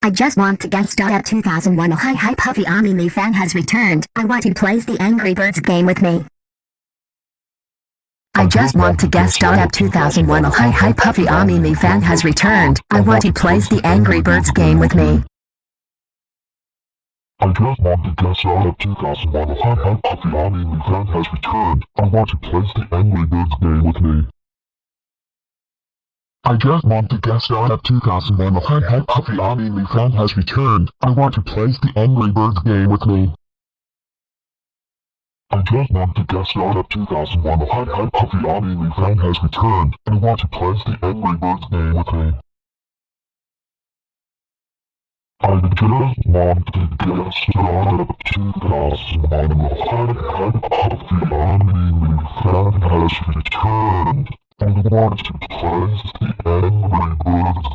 I just want to guest star at 2001 Hi Hi Puffy Anime fan has returned. I want to play the Angry Birds game with me. I just want to guest star at 2001 Hi Hi Puffy Anime fan has returned. I want to play the Angry Birds game with me. I just want to guest star at 2001 Hi Hi Puffy Anime fan has returned. I want to play the Angry Birds game with me. I just want to guest star at 2001 Hi Hi Puffy Anime fan has returned. I want to play the Angry Birds game with me. I just want to guest star at 2001 Hi Hi Puffy Anime fan has returned. I want to play the Angry Birds game with me. I just want to guest star at 2001 Hi Hi Puffy Anime fan has returned. I want to play the Angry Birds game with me.